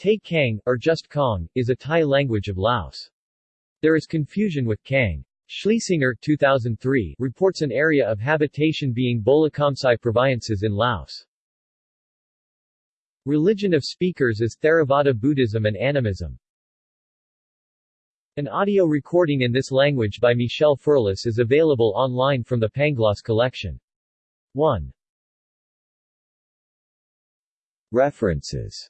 Tai Kang, or just Kong, is a Thai language of Laos. There is confusion with Kang. Schliesinger 2003 reports an area of habitation being Bolikhamsai provinces in Laos. Religion of speakers is Theravada Buddhism and Animism. An audio recording in this language by Michel Ferlus is available online from the Pangloss collection. 1. References